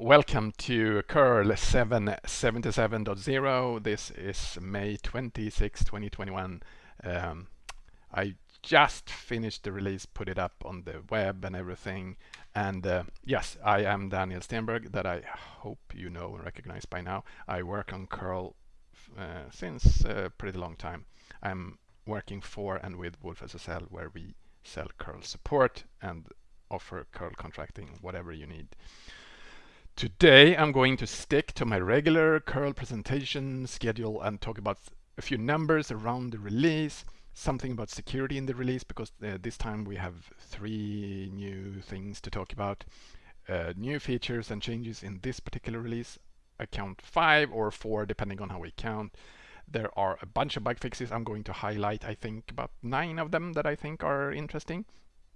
Welcome to curl 777.0. This is May 26, 2021. Um, I just finished the release, put it up on the web and everything. And uh, yes, I am Daniel Stenberg, that I hope you know and recognize by now. I work on curl uh, since a pretty long time. I'm working for and with wolfSSL, where we sell curl support and offer curl contracting, whatever you need. Today I'm going to stick to my regular curl presentation schedule and talk about a few numbers around the release, something about security in the release because uh, this time we have three new things to talk about. Uh, new features and changes in this particular release. I count five or four depending on how we count. There are a bunch of bug fixes. I'm going to highlight, I think, about nine of them that I think are interesting.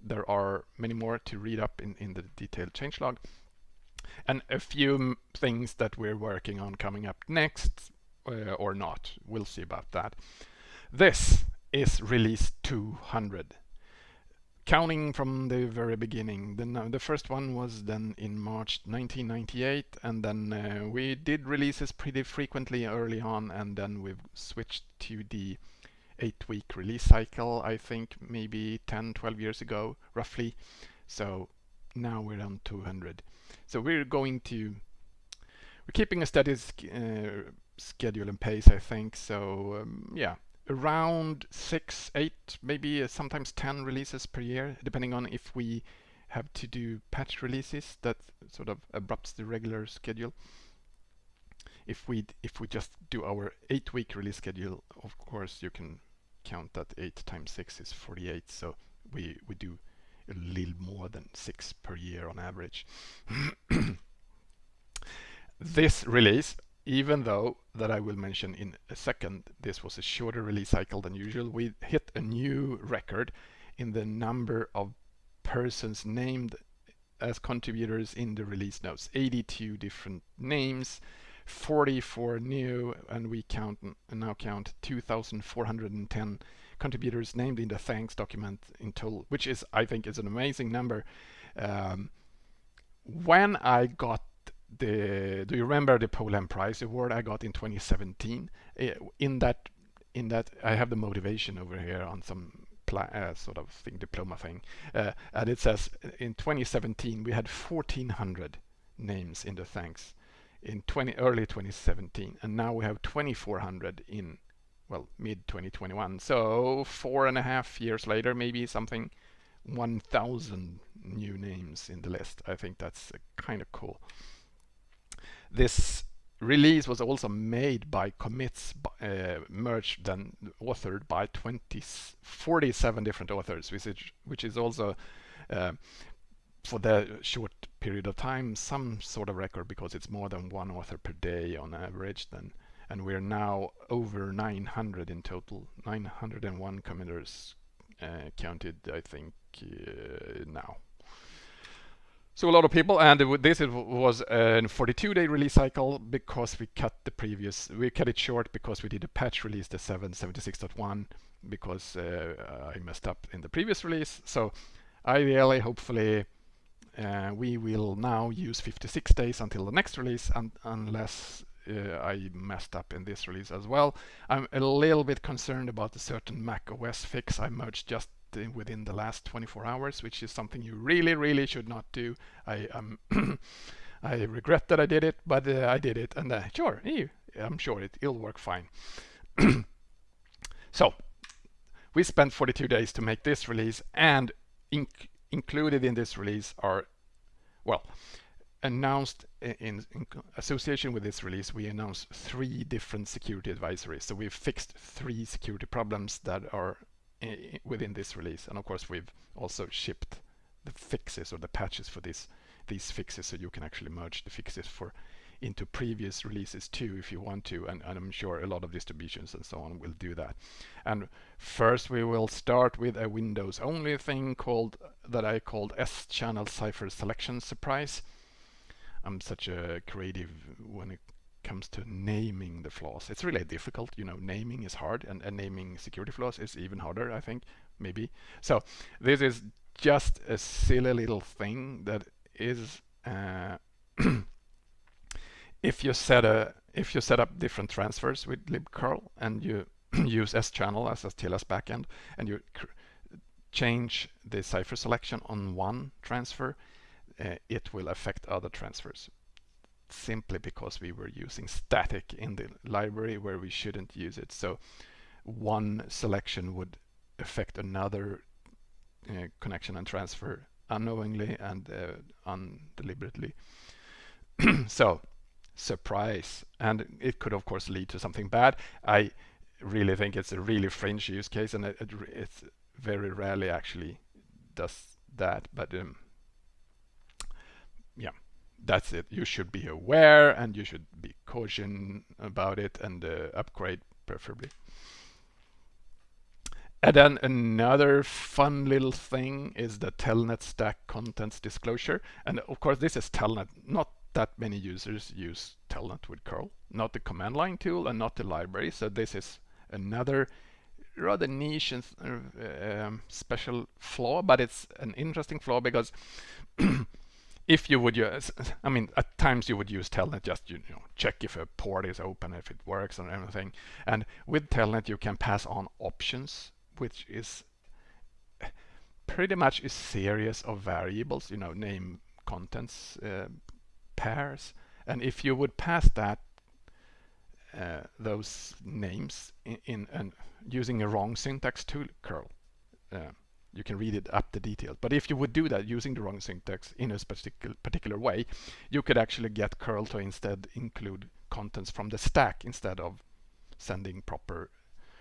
There are many more to read up in, in the detailed changelog and a few things that we're working on coming up next uh, or not. We'll see about that. This is release 200. Counting from the very beginning, the, the first one was then in March 1998 and then uh, we did releases pretty frequently early on and then we've switched to the eight week release cycle I think maybe 10 12 years ago roughly so now we're on 200 so we're going to, we're keeping a steady uh, schedule and pace, I think. So um, yeah, around six, eight, maybe uh, sometimes 10 releases per year, depending on if we have to do patch releases that sort of abrupts the regular schedule. If we if we just do our eight week release schedule, of course you can count that eight times six is 48. So we we do a little more than six per year on average. this release, even though that I will mention in a second, this was a shorter release cycle than usual, we hit a new record in the number of persons named as contributors in the release notes. 82 different names, 44 new, and we count and now count 2,410 contributors named in the thanks document in total, which is, I think, is an amazing number. Um, when I got the, do you remember the Polhem Prize Award I got in 2017? Eh, in that, in that, I have the motivation over here on some uh, sort of thing, diploma thing, uh, and it says in 2017 we had 1,400 names in the thanks in 20 early 2017, and now we have 2,400 in well, mid 2021. So four and a half years later, maybe something 1,000 new names in the list. I think that's kind of cool. This release was also made by commits uh, merged and authored by 20, 47 different authors, which is, which is also uh, for the short period of time some sort of record because it's more than one author per day on average. Then and we're now over 900 in total. 901 committers uh, counted I think uh, now. So a lot of people and this was a 42 day release cycle because we cut the previous we cut it short because we did a patch release the 776.1 because uh, I messed up in the previous release. So ideally hopefully uh, we will now use 56 days until the next release and unless uh, I messed up in this release as well. I'm a little bit concerned about a certain Mac OS fix I merged just within the last 24 hours, which is something you really, really should not do. I um, I regret that I did it, but uh, I did it, and uh, sure, I'm sure it, it'll work fine. so we spent 42 days to make this release, and inc included in this release are, well, announced in, in, association with this release, we announced three different security advisories. So we've fixed three security problems that are within this release. And of course, we've also shipped the fixes or the patches for this, these fixes so you can actually merge the fixes for into previous releases too if you want to and, and, I'm sure a lot of distributions and so on will do that and first we will start with a Windows only thing called that I called Schannel cipher selection surprise I'm such a creative when it comes to naming the flaws. It's really difficult, you know, naming is hard and, and naming security flaws is even harder, I think, maybe. So this is just a silly little thing that is uh, if you set a if you set up different transfers with libcurl and you use Schannel as a TLS backend and you change the cipher selection on one transfer, uh, it will affect other transfers simply because we were using static in the library where we shouldn't use it. So one selection would affect another uh, connection and transfer unknowingly and uh, undeliberately. so surprise and it could of course lead to something bad. I really think it's a really fringe use case and it, it, it's very rarely actually does that but um, yeah that's it. You should be aware and you should be caution about it and uh, upgrade preferably. And then another fun little thing is the telnet stack contents disclosure. And of course this is telnet. Not that many users use telnet with curl. Not the command line tool and not the library. So this is another rather niche and uh, um, special flaw, but it's an interesting flaw because if you would use, I mean, at times you would use Telnet just you know check if a port is open, if it works and everything. And with Telnet you can pass on options, which is pretty much a series of variables, you know, name, contents, uh, pairs. And if you would pass that uh, those names in, in using a wrong syntax to curl. Uh, you can read it up the details. But if you would do that using the wrong syntax in a particular particular way, you could actually get curl to instead include contents from the stack instead of sending proper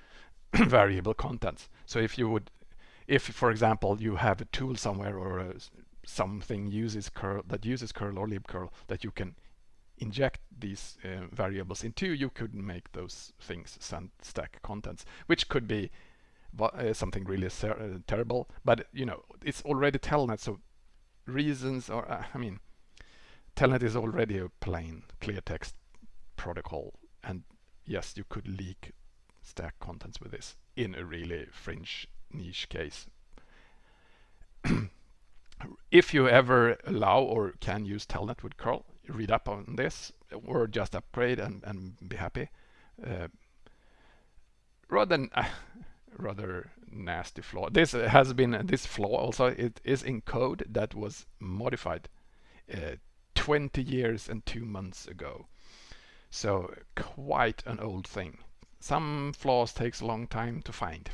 variable contents. So if you would, if for example you have a tool somewhere or a, something uses curl that uses curl or libcurl that you can inject these uh, variables into, you could make those things send stack contents, which could be uh, something really uh, terrible. But you know, it's already Telnet, so reasons or uh, I mean, Telnet is already a plain clear text protocol, and yes, you could leak stack contents with this in a really fringe niche case. if you ever allow or can use Telnet with curl, read up on this or just upgrade and, and be happy. Uh, rather uh, rather nasty flaw. This has been this flaw also it is in code that was modified uh, 20 years and two months ago. So quite an old thing. Some flaws takes a long time to find.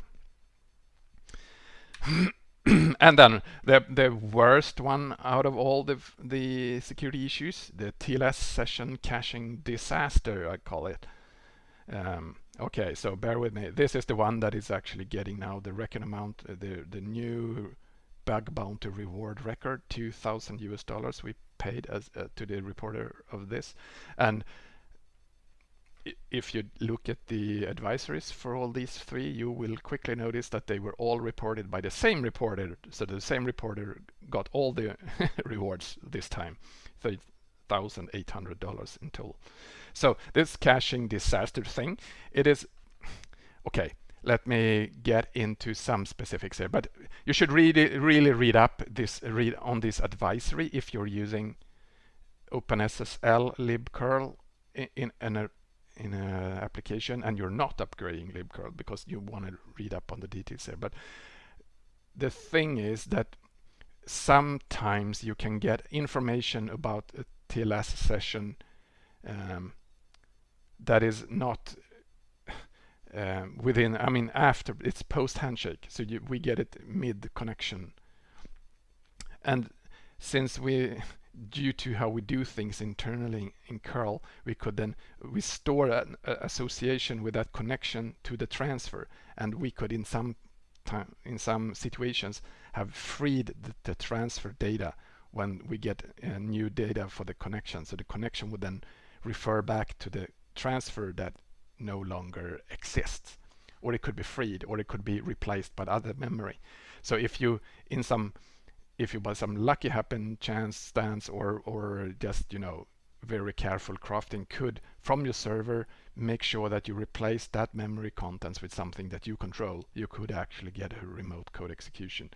and then the the worst one out of all the the security issues, the TLS session caching disaster, I call it. Um, okay, so bear with me. This is the one that is actually getting now the record amount, uh, the the new bug bounty reward record, 2,000 US dollars we paid as uh, to the reporter of this, and if you look at the advisories for all these three, you will quickly notice that they were all reported by the same reporter. So the same reporter got all the rewards this time, $3,800 in total. So this caching disaster thing, it is, okay, let me get into some specifics here, but you should really, really read up this, read on this advisory if you're using OpenSSL libcurl in, in, in an application and you're not upgrading libcurl because you want to read up on the details there. But the thing is that sometimes you can get information about a TLS session um, that is not um, within, I mean, after it's post handshake. So you, we get it mid connection. And since we due to how we do things internally in curl, we could then we store an association with that connection to the transfer, and we could in some time in some situations have freed the, the transfer data when we get uh, new data for the connection. So the connection would then refer back to the transfer that no longer exists, or it could be freed, or it could be replaced by other memory. So if you in some if you by some lucky happen chance stance or or just you know very careful crafting could from your server make sure that you replace that memory contents with something that you control you could actually get a remote code execution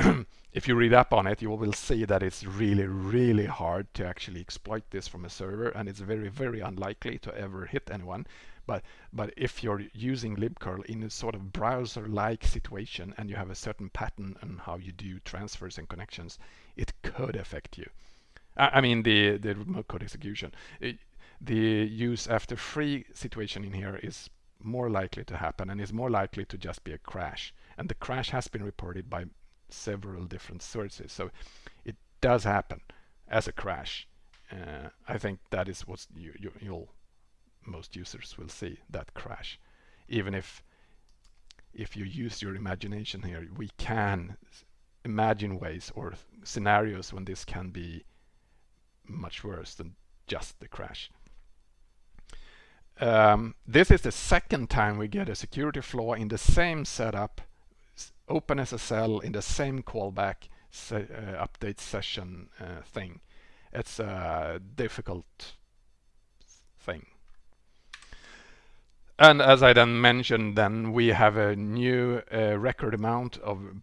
if you read up on it, you will see that it's really, really hard to actually exploit this from a server, and it's very, very unlikely to ever hit anyone. But but if you're using libcurl in a sort of browser-like situation and you have a certain pattern on how you do transfers and connections, it could affect you. I, I mean the the remote code execution. It, the use after free situation in here is more likely to happen and is more likely to just be a crash. And the crash has been reported by several different sources. So it does happen as a crash. Uh, I think that is what you, you, you'll most users will see that crash. Even if if you use your imagination here, we can imagine ways or scenarios when this can be much worse than just the crash. Um, this is the second time we get a security flaw in the same setup, OpenSSL in the same callback se uh, update session uh, thing. It's a difficult thing. And as I then mentioned, then we have a new uh, record amount of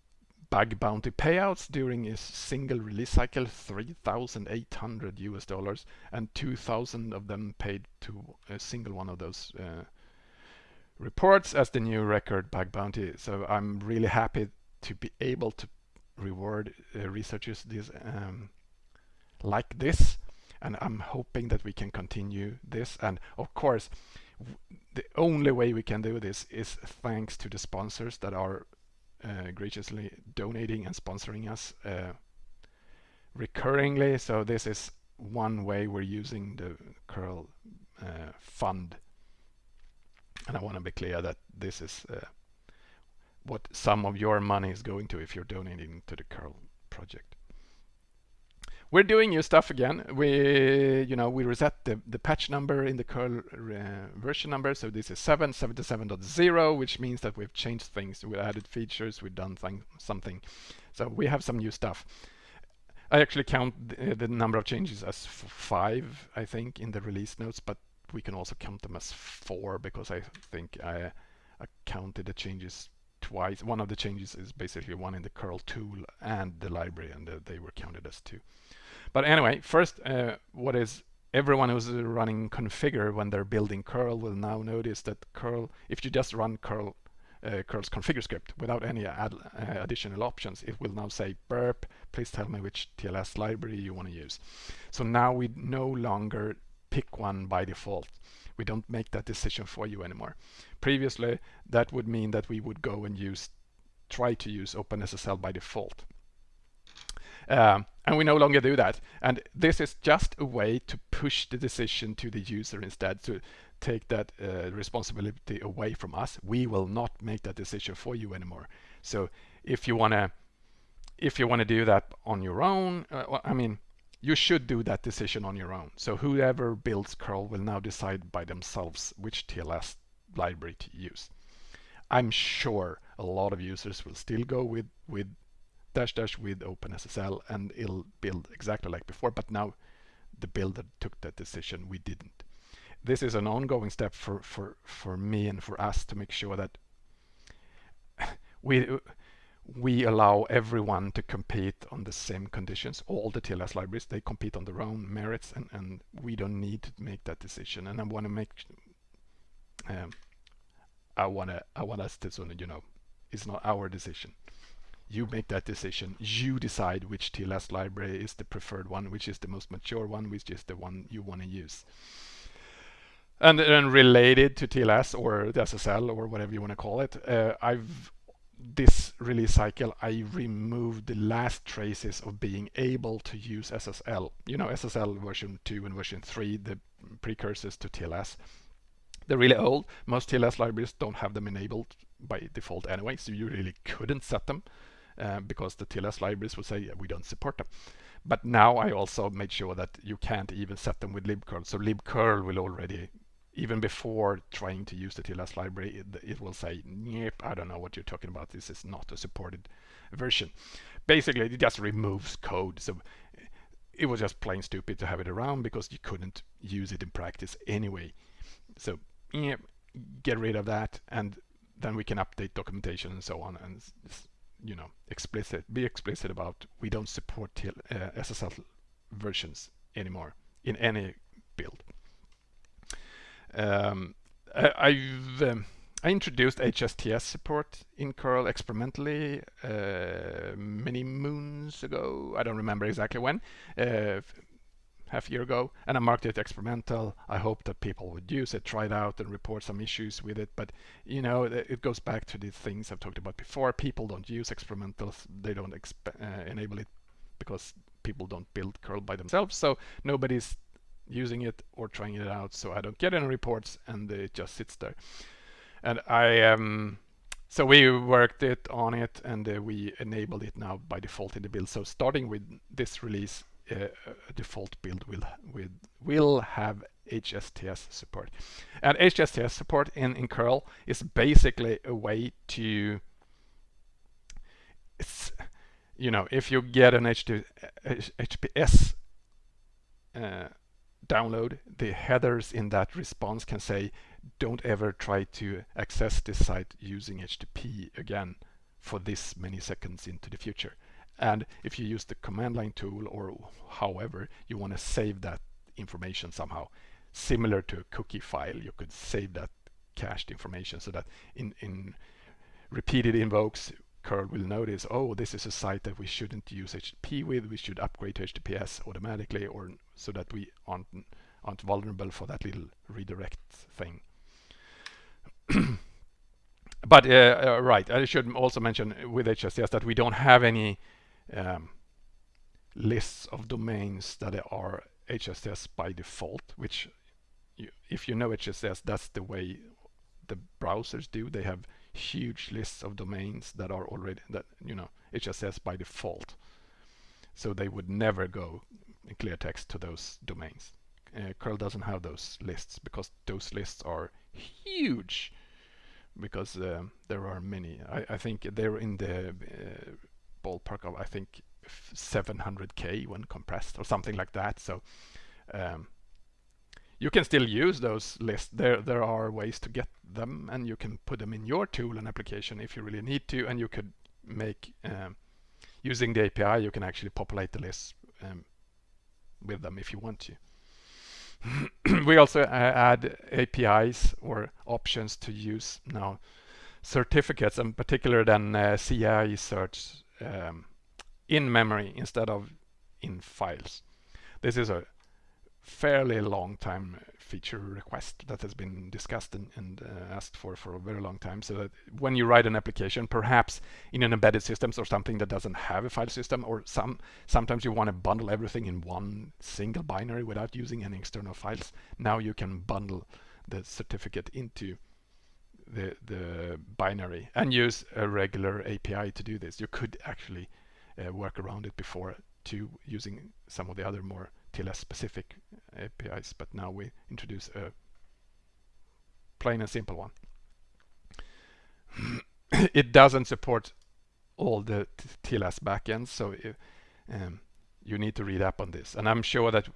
bug bounty payouts during a single release cycle, 3,800 US dollars, and 2,000 of them paid to a single one of those uh, reports as the new record bug bounty. So I'm really happy to be able to reward uh, researchers this um, like this, and I'm hoping that we can continue this. And of course, the only way we can do this is thanks to the sponsors that are uh, graciously donating and sponsoring us uh, recurringly. So this is one way we're using the curl uh, fund. And I want to be clear that this is uh, what some of your money is going to if you're donating to the curl project we're doing new stuff again. We, you know, we reset the, the patch number in the curl uh, version number. So this is 777.0, which means that we've changed things. We added features, we've done something. So we have some new stuff. I actually count the, the number of changes as five, I think, in the release notes, but we can also count them as four because I think I, I counted the changes twice. One of the changes is basically one in the curl tool and the library, and they were counted as two. But anyway, first, uh, what is everyone who's running configure when they're building curl will now notice that curl, if you just run curl uh, curl's configure script without any add, uh, additional options, it will now say burp, please tell me which TLS library you want to use. So now we no longer pick one by default. We don't make that decision for you anymore. Previously, that would mean that we would go and use, try to use OpenSSL by default. Um, and we no longer do that. And this is just a way to push the decision to the user instead to take that uh, responsibility away from us. We will not make that decision for you anymore. So if you want to if you want to do that on your own, uh, I mean, you should do that decision on your own. So whoever builds curl will now decide by themselves which TLS library to use. I'm sure a lot of users will still go with, with dash dash with OpenSSL and it'll build exactly like before, but now the builder took that decision, we didn't. This is an ongoing step for, for, for me and for us to make sure that we we allow everyone to compete on the same conditions. All the TLS libraries, they compete on their own merits and, and we don't need to make that decision. And I want to make, um, I want to, I want us to sort of, you know, it's not our decision you make that decision. You decide which TLS library is the preferred one, which is the most mature one, which is the one you want to use. And then related to TLS or the SSL or whatever you want to call it, uh, I've this release cycle, I removed the last traces of being able to use SSL. You know, SSL version 2 and version 3, the precursors to TLS. They're really old. Most TLS libraries don't have them enabled by default anyway, so you really couldn't set them. Uh, because the TLS libraries will say yeah, we don't support them. But now I also made sure that you can't even set them with libcurl. So libcurl will already, even before trying to use the TLS library, it, it will say, yep, I don't know what you're talking about. This is not a supported version. Basically, it just removes code. So it was just plain stupid to have it around because you couldn't use it in practice anyway. So yeah, get rid of that and then we can update documentation and so on and you know, explicit, be explicit about we don't support TL, uh, SSL versions anymore in any build. Um, I, have um, I introduced HSTS support in curl experimentally uh, many moons ago. I don't remember exactly when, uh, half a year ago, and I marked it experimental. I hope that people would use it, try it out, and report some issues with it. But you know, it goes back to the things I've talked about before. People don't use experimentals; they don't uh, enable it because people don't build curl by themselves. So nobody's using it or trying it out. So I don't get any reports, and it just sits there. And I um, so we worked it on it, and uh, we enabled it now by default in the build. So starting with this release, uh, a default build will will will have HSTS support. And HSTS support in, in curl is basically a way to you know if you get an HT, HTTPS uh, download the headers in that response can say don't ever try to access this site using HTTP again for this many seconds into the future. And if you use the command line tool or however you want to save that information somehow, similar to a cookie file, you could save that cached information so that in, in repeated invokes, curl will notice, oh, this is a site that we shouldn't use HTTP with, we should upgrade to HTTPS automatically or so that we aren't, aren't vulnerable for that little redirect thing. but uh, uh, right, I should also mention with HSTS that we don't have any um, lists of domains that are HSTS by default, which you, if you know HSTS, that's the way the browsers do. They have huge lists of domains that are already that you know HSTS by default. So they would never go in clear text to those domains. Uh, curl doesn't have those lists because those lists are huge because uh, there are many. I, I, think they're in the uh, ballpark of I think 700k when compressed or something like that. So um, you can still use those lists. There there are ways to get them, and you can put them in your tool and application if you really need to, and you could make um, using the API. You can actually populate the list um, with them if you want to. we also uh, add APIs or options to use now certificates, in particular than uh, CA certs um, in memory instead of in files. This is a fairly long time feature request that has been discussed and, and uh, asked for for a very long time so that when you write an application perhaps in an embedded systems or something that doesn't have a file system or some sometimes you want to bundle everything in one single binary without using any external files now you can bundle the certificate into the, the binary and use a regular API to do this. You could actually uh, work around it before to using some of the other more TLS specific APIs, but now we introduce a plain and simple one. it doesn't support all the TLS backends, so it, um, you need to read up on this. And I'm sure that,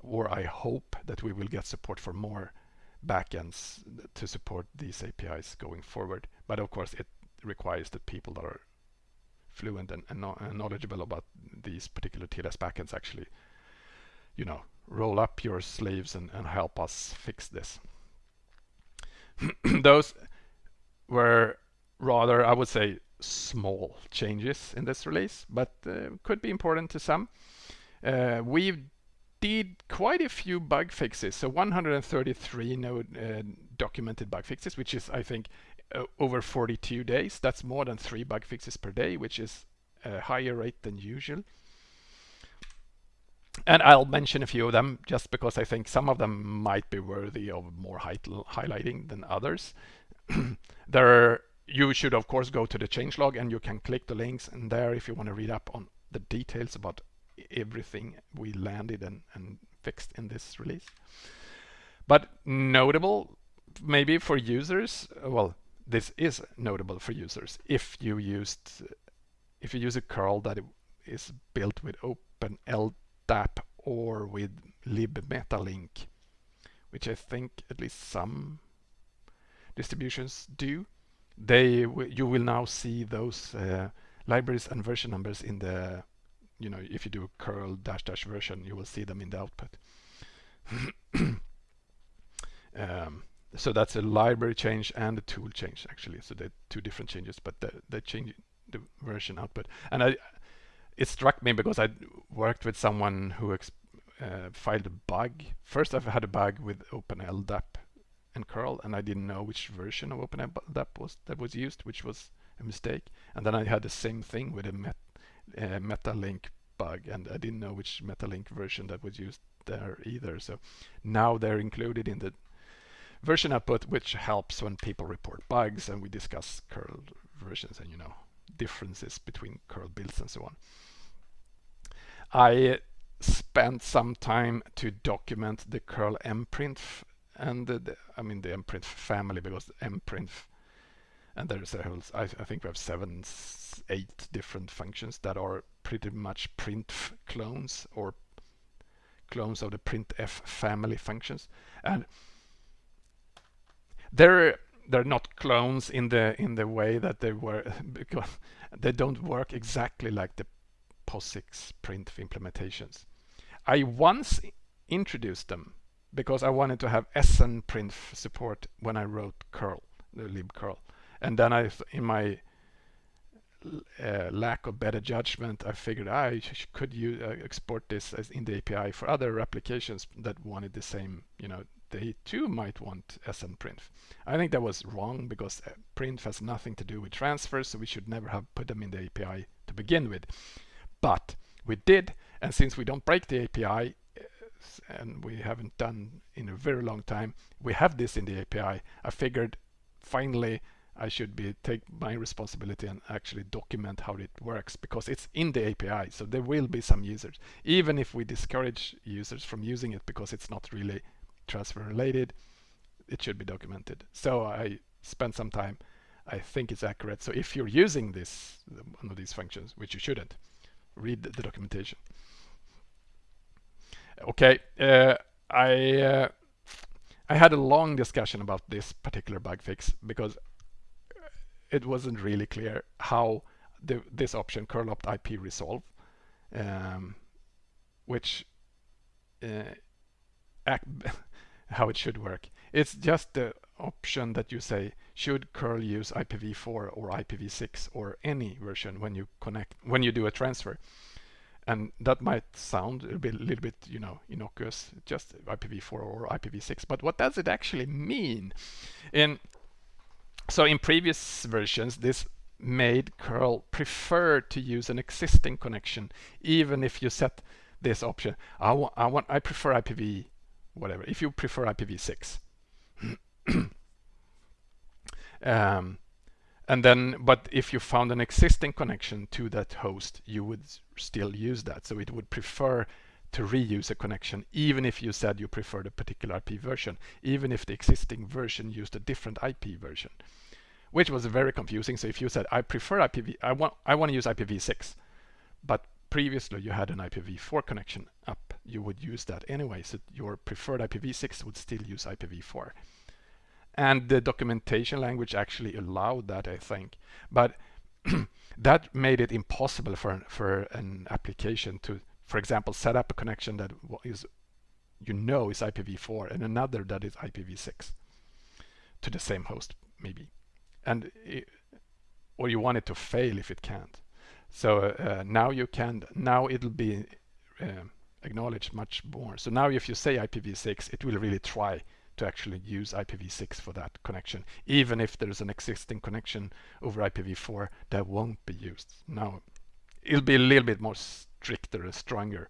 or I hope that we will get support for more backends to support these APIs going forward. But of course, it requires that people that are fluent and, and, and knowledgeable about these particular TLS backends actually, you know, roll up your sleeves and, and help us fix this. Those were rather, I would say, small changes in this release, but uh, could be important to some. Uh, we've did quite a few bug fixes. So 133 node uh, documented bug fixes, which is, I think, over 42 days. That's more than three bug fixes per day, which is a higher rate than usual. And I'll mention a few of them just because I think some of them might be worthy of more highlighting than others. there, you should of course go to the changelog and you can click the links and there if you want to read up on the details about everything we landed and, and fixed in this release. But notable maybe for users, well, this is notable for users if you used if you use a curl that is built with OpenLDAP or with libmetalink, which I think at least some distributions do. They you will now see those uh, libraries and version numbers in the, you know, if you do curl dash dash version, you will see them in the output. um, so that's a library change and a tool change actually. So they're two different changes, but they change the version output. And I, it struck me because I worked with someone who uh, filed a bug. First, I've had a bug with OpenLDAP and curl, and I didn't know which version of OpenLDAP was that was used, which was a mistake. And then I had the same thing with a met, uh, MetaLink bug, and I didn't know which MetaLink version that was used there either. So now they're included in the version output, which helps when people report bugs and we discuss curl versions and you know differences between curl builds and so on. I spent some time to document the curl mprint and the, the, I mean the mprint family because mprint and there's a whole I, I think we have seven eight different functions that are pretty much printf clones or clones of the printf family functions. And they're they're not clones in the in the way that they were because they don't work exactly like the POSIX printf implementations. I once introduced them because I wanted to have SN SNPrintf support when I wrote curl, the libcurl. And then I, in my uh, lack of better judgment, I figured I could use, uh, export this in the API for other applications that wanted the same, you know, they too might want SNPrintf. I think that was wrong because uh, printf has nothing to do with transfers, so we should never have put them in the API to begin with. But we did, and since we don't break the API, and we haven't done in a very long time, we have this in the API. I figured finally I should be take my responsibility and actually document how it works because it's in the API. So there will be some users, even if we discourage users from using it because it's not really transfer related, it should be documented. So I spent some time. I think it's accurate. So if you're using this, one of these functions, which you shouldn't, read the documentation. Okay, uh, I uh, I had a long discussion about this particular bug fix because it wasn't really clear how the, this option curl opt IP resolve, um, which uh, how it should work. It's just the option that you say should curl use IPv4 or IPv6 or any version when you connect when you do a transfer. And that might sound a, bit, a little bit, you know, innocuous, just IPv4 or IPv6. But what does it actually mean? In so in previous versions, this made curl prefer to use an existing connection, even if you set this option. I I want, I prefer IPv whatever, if you prefer IPv6. um, and then, but if you found an existing connection to that host, you would still use that. So it would prefer to reuse a connection, even if you said you preferred a particular IP version, even if the existing version used a different IP version, which was very confusing. So if you said, I prefer IPv, I want, I want to use IPv6, but previously you had an IPv4 connection up, you would use that anyway. So your preferred IPv6 would still use IPv4. And the documentation language actually allowed that, I think. But that made it impossible for, for an application to, for example, set up a connection that is, you know is IPv4 and another that is IPv6 to the same host, maybe. And it, or you want it to fail if it can't. So uh, now you can, now it'll be uh, acknowledged much more. So now if you say IPv6, it will really try to actually use IPv6 for that connection, even if there's an existing connection over IPv4 that won't be used. Now, it'll be a little bit more stricter, and stronger.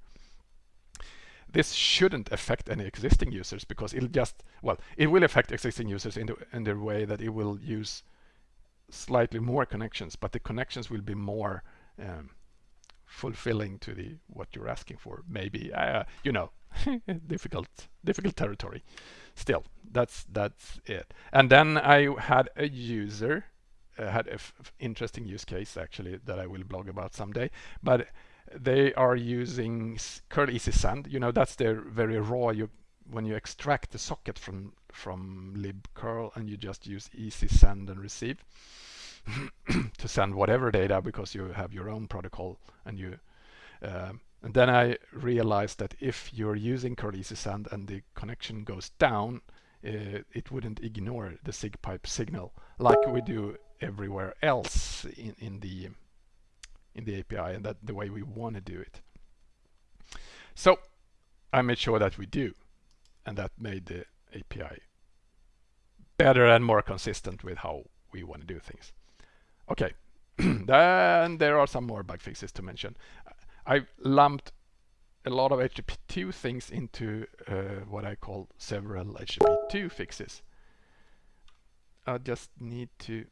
This shouldn't affect any existing users because it'll just, well, it will affect existing users in the, in the way that it will use slightly more connections, but the connections will be more um, fulfilling to the what you're asking for. Maybe uh, you know, difficult difficult territory. Still, that's that's it. And then I had a user uh, had an interesting use case actually that I will blog about someday, but they are using curl easy send. You know, that's their very raw. You when you extract the socket from from libcurl and you just use easy send and receive. to send whatever data because you have your own protocol and you um, and then I realized that if you're using curl easy send and the connection goes down uh, it wouldn't ignore the SIGPIPE signal like we do everywhere else in, in the in the API and that the way we want to do it. So I made sure that we do and that made the API better and more consistent with how we want to do things. Okay, then there are some more bug fixes to mention. I lumped a lot of HTTP2 things into uh, what I call several HTTP2 fixes. I just need to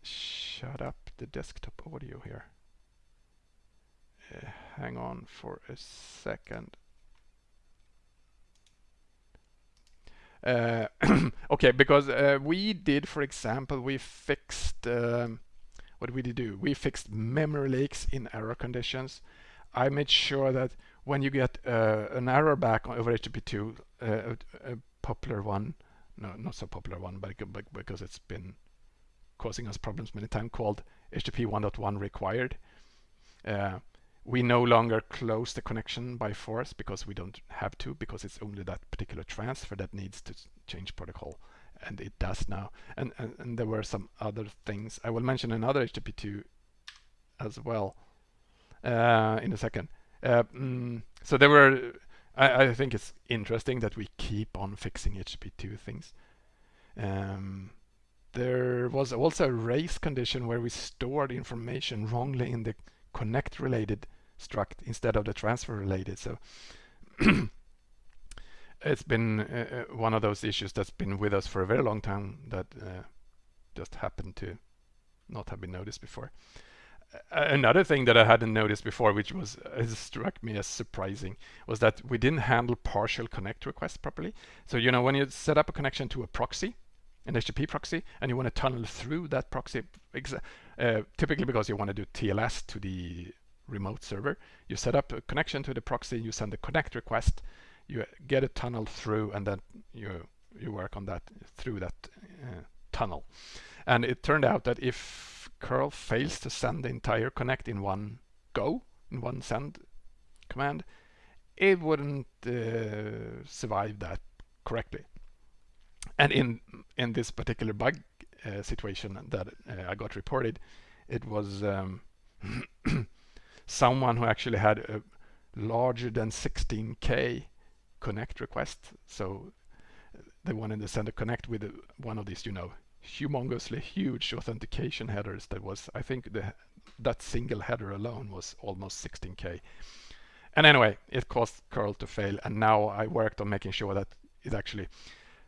shut up the desktop audio here. Uh, hang on for a second. Uh, okay, because uh, we did, for example, we fixed, um, what did we do? We fixed memory leaks in error conditions. I made sure that when you get uh, an error back over HTTP2, uh, a, a, popular one, no, not so popular one, but because it's been causing us problems many times, called HTTP 1.1 required. Uh, we no longer close the connection by force because we don't have to because it's only that particular transfer that needs to change protocol and it does now. And, and, and there were some other things. I will mention another HTTP2 as well in a second uh, mm, so there were I, I, think it's interesting that we keep on fixing HTTP2 things um, there was also a race condition where we stored information wrongly in the connect related struct instead of the transfer related. So it's been uh, uh, one of those issues that's been with us for a very long time that uh, just happened to not have been noticed before. Another thing that I hadn't noticed before, which was uh, struck me as surprising, was that we didn't handle partial connect requests properly. So you know when you set up a connection to a proxy, an HTTP proxy, and you want to tunnel through that proxy, uh, typically because you want to do TLS to the remote server. You set up a connection to the proxy, you send a connect request, you get a tunnel through, and then you you work on that through that uh, tunnel. And it turned out that if curl fails to send the entire connect in one go, in one send command, it wouldn't uh, survive that correctly. And in in this particular bug uh, situation that uh, I got reported, it was um, someone who actually had a larger than 16k connect request. So they wanted to send a connect with one of these, you know, humongously huge authentication headers that was, I think the that single header alone was almost 16k. And anyway, it caused curl to fail. And now I worked on making sure that it actually,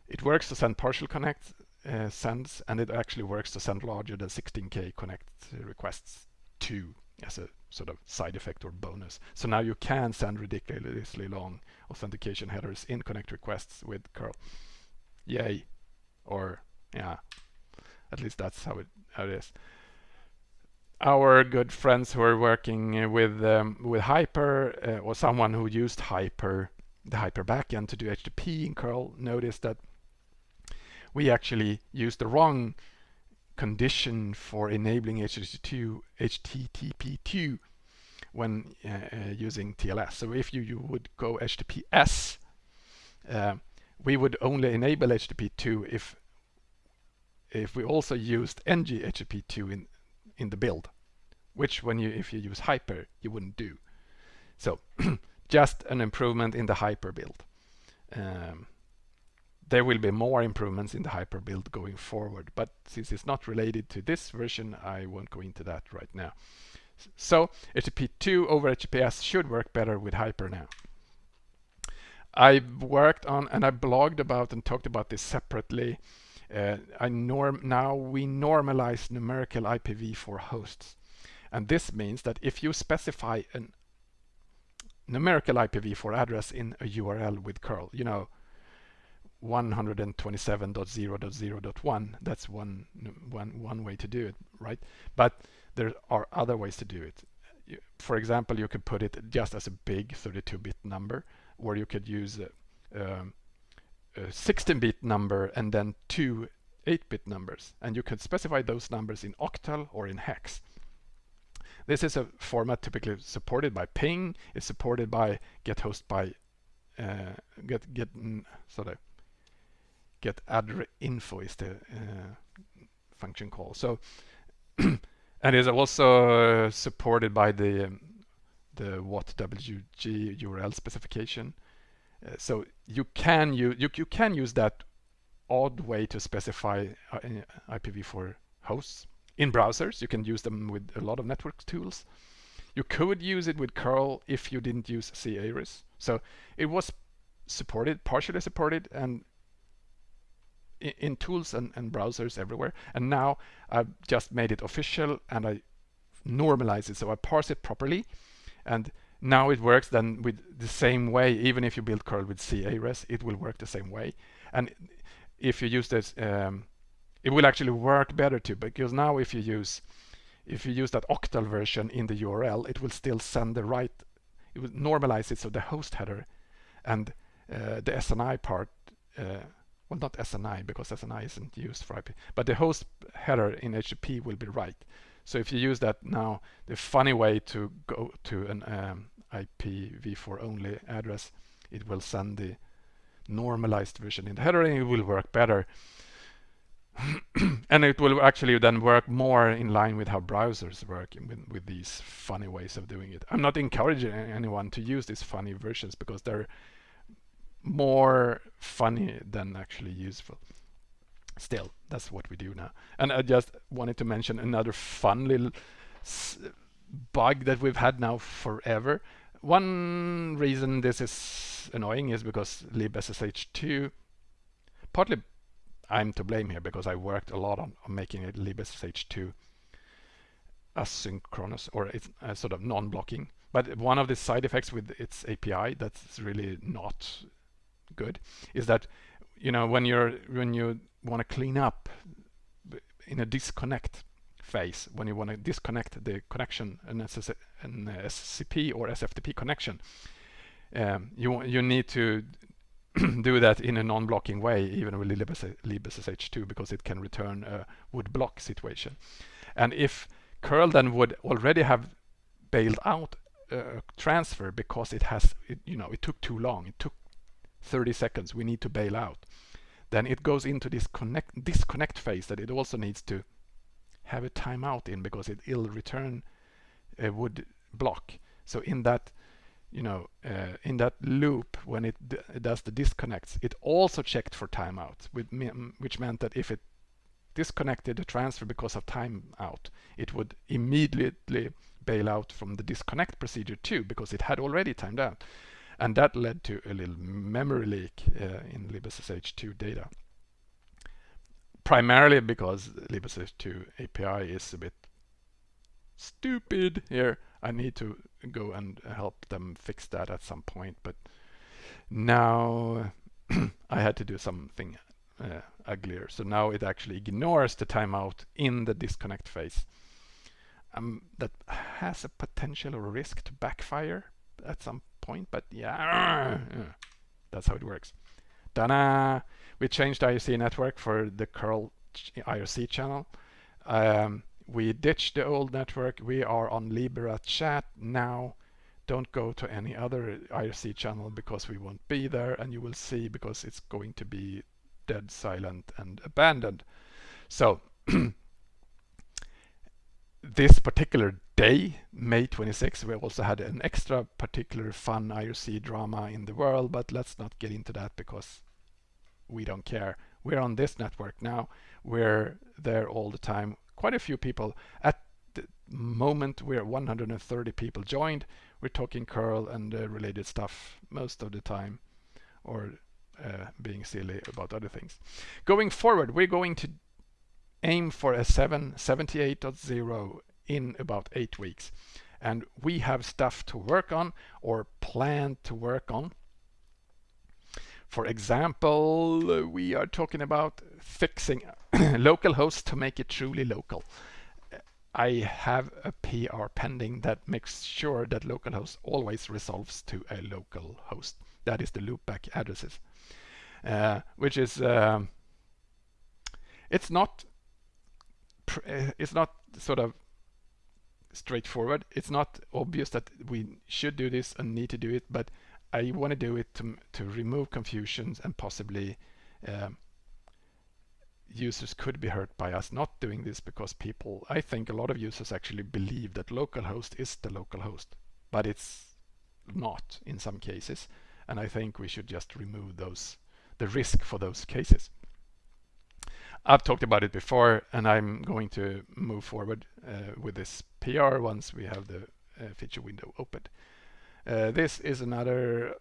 it works to send partial connect uh, sends, and it actually works to send larger than 16k connect requests too as a sort of side effect or bonus. So now you can send ridiculously long authentication headers in connect requests with curl. Yay. Or yeah, at least that's how it, how it is. Our good friends who are working with um, with Hyper uh, or someone who used Hyper, the Hyper backend to do HTTP in curl noticed that we actually used the wrong condition for enabling HTTP2, HTTP2 when uh, uh, using TLS. So if you, you would go HTTPS, uh, we would only enable HTTP2 if if we also used nghttp2 in in the build, which when you if you use hyper you wouldn't do. So just an improvement in the hyper build. Um, there will be more improvements in the hyper build going forward but since it's not related to this version I won't go into that right now so HTTP2 over HTTPS should work better with hyper now I worked on and I blogged about and talked about this separately now we normalize numerical IPv4 hosts. And this means that if you specify a numerical IPv4 address in a URL with curl you know 127.0.0.1 that's one one one way to do it right? But there are other ways to do it. For example you could put it just as a big 32-bit number or you could use a, um, 16-bit number and then two 8-bit numbers and you can specify those numbers in octal or in hex. This is a format typically supported by ping, it's supported by get host by uh, get get sort of get info is the uh, function call. So and is also uh, supported by the um, the WhatWG URL specification. Uh, so you can use you, you can use that odd way to specify uh, IPv4 hosts in browsers. You can use them with a lot of network tools. You could use it with curl if you didn't use c-ares. So it was supported, partially supported, and in, in tools and, and, browsers everywhere. And now I've just made it official and I normalize it. So I parse it properly. And now it works then with the same way. Even if you build curl with c-ares, it will work the same way. And if you use this, um, it will actually work better too. Because now if you use if you use that octal version in the URL, it will still send the right, it will normalize it so the host header and uh, the SNI part uh, well not SNI because SNI isn't used for IP, but the host header in HTTP will be right. So if you use that now, the funny way to go to an um, IPv4 only address, it will send the normalized version in the header and it will work better. and it will actually then work more in line with how browsers work with, with these funny ways of doing it. I'm not encouraging anyone to use these funny versions because they're more funny than actually useful. Still, that's what we do now. And I just wanted to mention another fun little bug that we've had now forever. One reason this is annoying is because libssh2, partly I'm to blame here because I worked a lot on, on making it libssh2 asynchronous or it's uh, sort of non-blocking. But one of the side effects with its API that's really not good is that you know when you're when you want to clean up in a disconnect phase when you want to disconnect the connection an, SS an SCP or SFTP connection um, you you need to do that in a non-blocking way even with libssh2 because it can return a would block situation and if curl then would already have bailed out a transfer because it has it, you know it took too long it took 30 seconds, we need to bail out. Then it goes into this connect, disconnect phase that it also needs to have a timeout in because it will return a would block. So in that, you know, uh, in that loop when it, it, does the disconnects, it also checked for timeout, which meant that if it disconnected the transfer because of timeout, it would immediately bail out from the disconnect procedure too because it had already timed out and that led to a little memory leak uh, in libssh2 data. Primarily because libssh2 API is a bit stupid here. I need to go and help them fix that at some point, but now I had to do something uh, uglier. So now it actually ignores the timeout in the disconnect phase. Um, that has a potential risk to backfire at some point, but yeah, that's how it works. Dana, we changed IRC network for the curl IRC channel. Um, we ditched the old network. We are on Libera chat now. Don't go to any other IRC channel because we won't be there and you will see because it's going to be dead silent and abandoned. So this particular day, May 26, we also had an extra particular fun IRC drama in the world, but let's not get into that because we don't care. We're on this network now. We're there all the time. Quite a few people. At the moment, we're 130 people joined. We're talking curl and uh, related stuff most of the time or uh, being silly about other things. Going forward, we're going to aim for a 778.0 in about eight weeks. And we have stuff to work on or plan to work on. For example, we are talking about fixing local hosts to make it truly local. I have a PR pending that makes sure that localhost always resolves to a local host. That is the loopback addresses, uh, which is um, it's not uh, it's not sort of straightforward. It's not obvious that we should do this and need to do it, but I want to do it to, to remove confusions and possibly um, users could be hurt by us not doing this because people, I think a lot of users actually believe that localhost is the local host, but it's not in some cases. And I think we should just remove those, the risk for those cases. I've talked about it before and I'm going to move forward uh, with this PR once we have the uh, feature window opened. Uh, this is another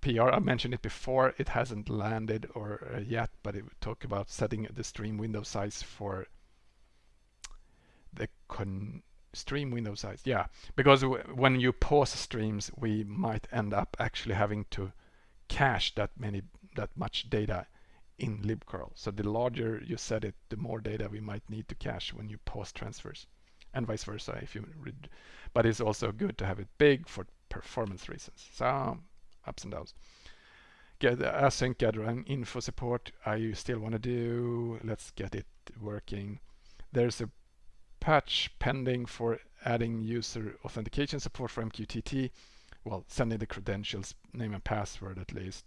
PR. I mentioned it before. It hasn't landed or uh, yet, but it would talk about setting the stream window size for the stream window size. Yeah, because when you pause streams, we might end up actually having to cache that many that much data in libcurl. So the larger you set it, the more data we might need to cache when you pause transfers and vice versa if you read. But it's also good to have it big for performance reasons. So ups and downs. Get uh, async getaddrinfo support. I still want to do. Let's get it working. There's a patch pending for adding user authentication support for MQTT. Well, sending the credentials, name and password at least.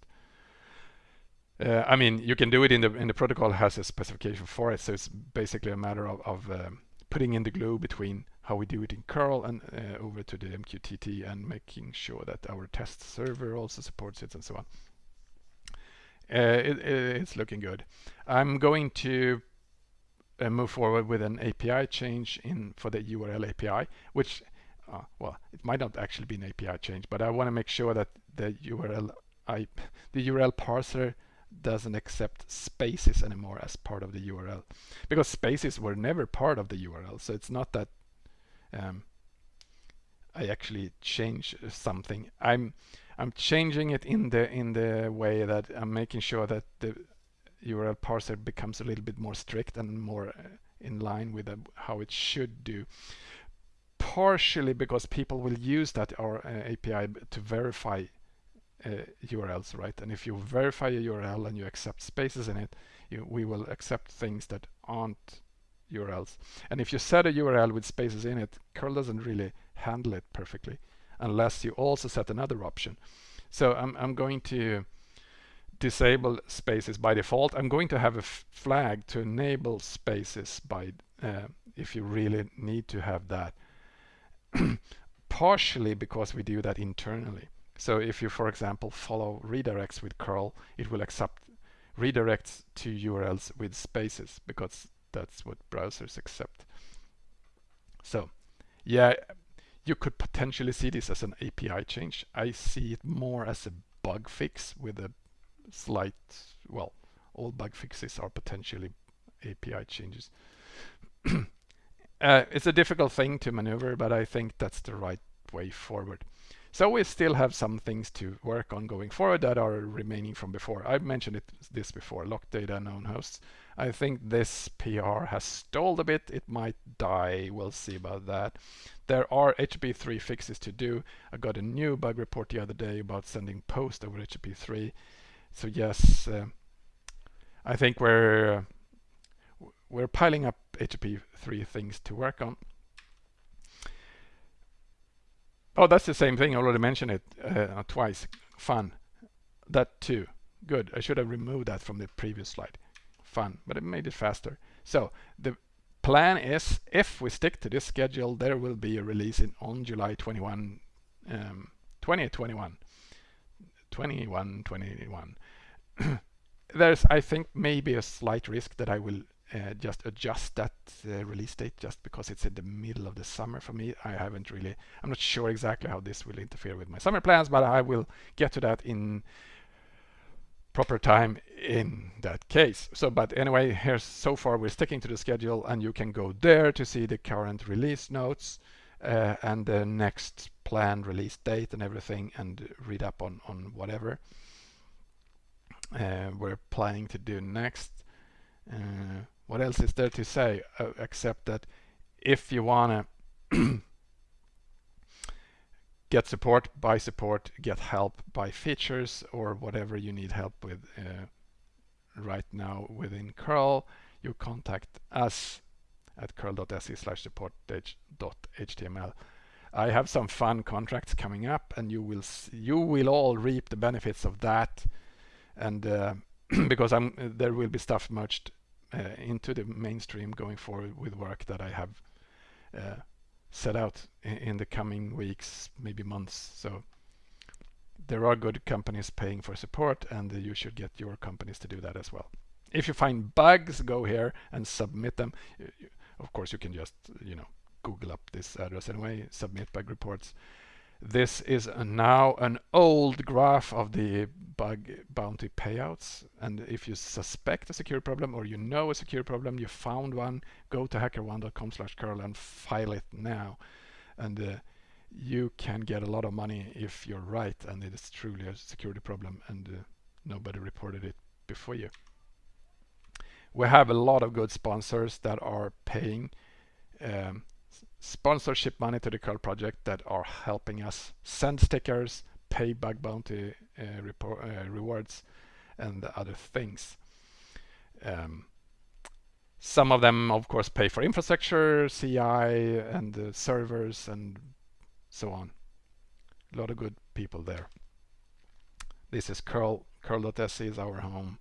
Uh, I mean, you can do it in the in the protocol has a specification for it, so it's basically a matter of, of um, putting in the glue between how we do it in curl and uh, over to the MQTT and making sure that our test server also supports it and so on. Uh, it, it's looking good. I'm going to uh, move forward with an API change in for the URL API, which, uh, well, it might not actually be an API change, but I want to make sure that the URL I, the URL parser doesn't accept spaces anymore as part of the URL because spaces were never part of the URL so it's not that um, I actually change something. I'm I'm changing it in the in the way that I'm making sure that the URL parser becomes a little bit more strict and more uh, in line with uh, how it should do. Partially because people will use that our uh, API to verify URLs, right? And if you verify a URL and you accept spaces in it, you, we will accept things that aren't URLs. And if you set a URL with spaces in it, curl doesn't really handle it perfectly unless you also set another option. So I'm, I'm going to disable spaces by default. I'm going to have a flag to enable spaces by uh, if you really need to have that. Partially because we do that internally. So if you, for example, follow redirects with curl, it will accept redirects to URLs with spaces because that's what browsers accept. So yeah, you could potentially see this as an API change. I see it more as a bug fix with a slight, well, all bug fixes are potentially API changes. uh, it's a difficult thing to maneuver, but I think that's the right way forward. So we still have some things to work on going forward that are remaining from before. I've mentioned it, this before, locked data, known hosts. I think this PR has stalled a bit. It might die. We'll see about that. There are HTTP3 fixes to do. I got a new bug report the other day about sending post over HTTP3. So yes, uh, I think we're we're piling up HTTP3 things to work on. Oh, that's the same thing. I already mentioned it uh, twice. Fun. That too. Good. I should have removed that from the previous slide. Fun, but it made it faster. So the plan is, if we stick to this schedule, there will be a release in on July 21, um, 2021. 21, 21. There's, I think, maybe a slight risk that I will uh, just adjust that uh, release date just because it's in the middle of the summer for me. I haven't really, I'm not sure exactly how this will interfere with my summer plans, but I will get to that in proper time in that case. So, but anyway, here so far we're sticking to the schedule and you can go there to see the current release notes uh, and the next planned release date and everything and read up on, on whatever uh, we're planning to do next. Uh, what else is there to say uh, except that if you want to get support, buy support, get help, buy features or whatever you need help with, uh, right now within curl, you contact us at curl.se slash support.html. I have some fun contracts coming up and you will you will all reap the benefits of that and uh, because I'm there will be stuff merged into the mainstream going forward with work that I have uh, set out in, in, the coming weeks maybe months. So there are good companies paying for support and you should get your companies to do that as well. If you find bugs go here and submit them. Of course you can just you know Google up this address anyway, submit bug reports. This is now an old graph of the bug bounty payouts. And if you suspect a security problem or you know a security problem, you found one, go to hackerone.com slash curl and file it now. And uh, you can get a lot of money if you're right and it is truly a security problem and uh, nobody reported it before you. We have a lot of good sponsors that are paying um, sponsorship money to the curl project that are helping us send stickers, pay bug bounty uh, report, uh, rewards, and other things. Um, some of them, of course, pay for infrastructure, CI, and uh, servers, and so on. A lot of good people there. This is curl. Curl.se is our home.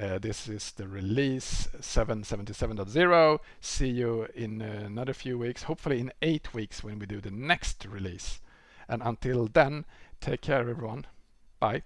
Uh, this is the release 777.0. See you in another few weeks, hopefully in eight weeks when we do the next release. And until then, take care everyone. Bye.